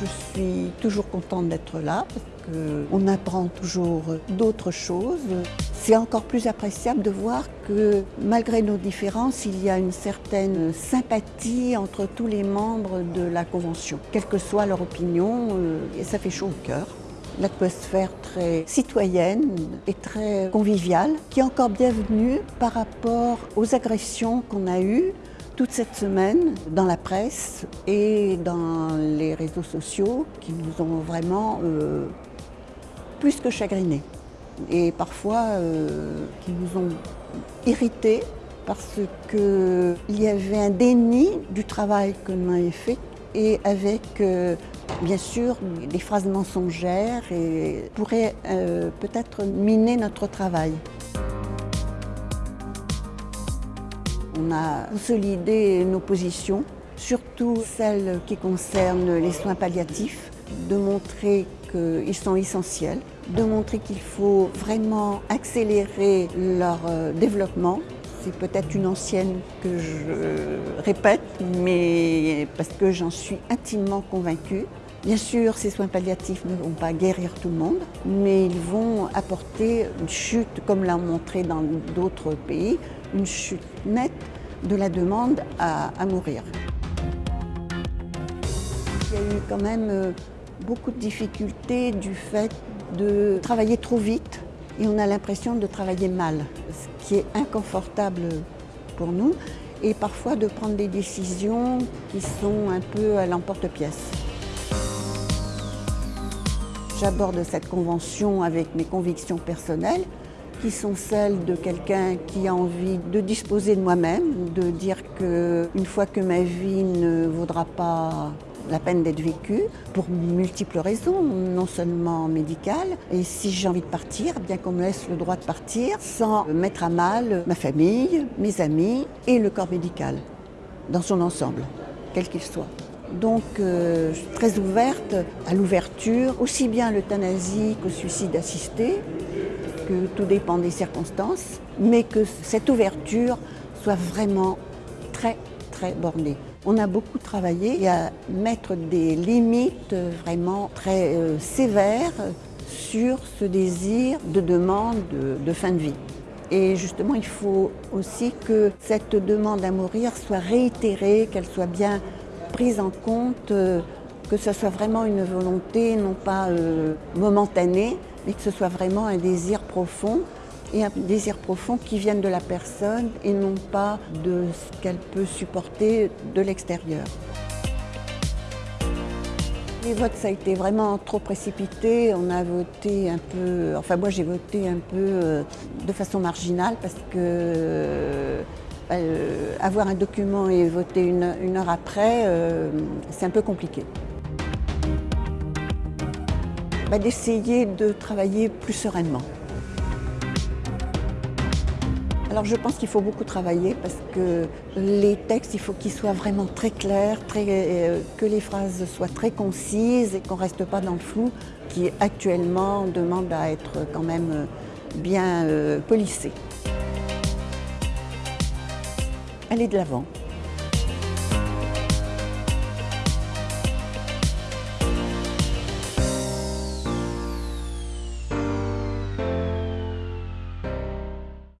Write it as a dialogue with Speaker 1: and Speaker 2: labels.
Speaker 1: Je suis toujours contente d'être là parce qu'on apprend toujours d'autres choses. C'est encore plus appréciable de voir que malgré nos différences, il y a une certaine sympathie entre tous les membres de la Convention, quelle que soit leur opinion, euh, et ça fait chaud au cœur l'atmosphère très citoyenne et très conviviale, qui est encore bienvenue par rapport aux agressions qu'on a eues toute cette semaine dans la presse et dans les réseaux sociaux qui nous ont vraiment euh, plus que chagrinés et parfois euh, qui nous ont irrités parce qu'il y avait un déni du travail que nous avons fait et avec euh, bien sûr des phrases mensongères et pourraient peut-être miner notre travail. On a consolidé nos positions, surtout celles qui concernent les soins palliatifs, de montrer qu'ils sont essentiels, de montrer qu'il faut vraiment accélérer leur euh, développement. C'est peut-être une ancienne que je répète, mais parce que j'en suis intimement convaincue. Bien sûr, ces soins palliatifs ne vont pas guérir tout le monde, mais ils vont apporter une chute, comme l'a montré dans d'autres pays, une chute nette de la demande à, mourir. Il y a eu quand même euh, beaucoup de difficultés du fait de travailler trop vite et on a l'impression de travailler mal, ce qui est inconfortable pour nous et parfois de prendre des décisions qui sont un peu à l'emporte-pièce. J'aborde cette convention avec mes convictions personnelles qui sont celles de quelqu'un qui a envie de disposer de moi-même, de dire qu'une fois que ma vie ne vaudra pas la peine d'être vécue pour multiples raisons, non seulement médicales. Et si j'ai envie de partir, bien qu'on me laisse le droit de partir sans mettre à mal ma famille, mes amis et le corps médical dans son ensemble, quel qu'il soit. Donc euh, très ouverte à l'ouverture, aussi bien l'euthanasie qu'au suicide assisté, que tout dépend des circonstances, mais que cette ouverture soit vraiment très très bornée. On a beaucoup travaillé à mettre des limites vraiment très euh, sévères sur ce désir de demande de fin de vie. Et justement, il faut aussi que cette demande à mourir soit réitérée, qu'elle soit bien prise en compte, euh, que ce soit vraiment une volonté, non pas euh, momentanée, mais que ce soit vraiment un désir profond et un désir profond qui vienne de la personne et non pas de ce qu'elle peut supporter de l'extérieur. Les votes, ça a été vraiment trop précipité. On a voté un peu, enfin moi j'ai voté un peu euh, de façon marginale parce que euh, avoir un document et voter une, heure après, euh, c'est un peu compliqué. Bah, d'essayer de travailler plus sereinement. Alors je pense qu'il faut beaucoup travailler parce que les textes, il faut qu'ils soient vraiment très clairs, euh, que les phrases soient très concises et qu'on ne reste pas dans le flou qui actuellement demande à être quand même bien polissé aller de l'avant.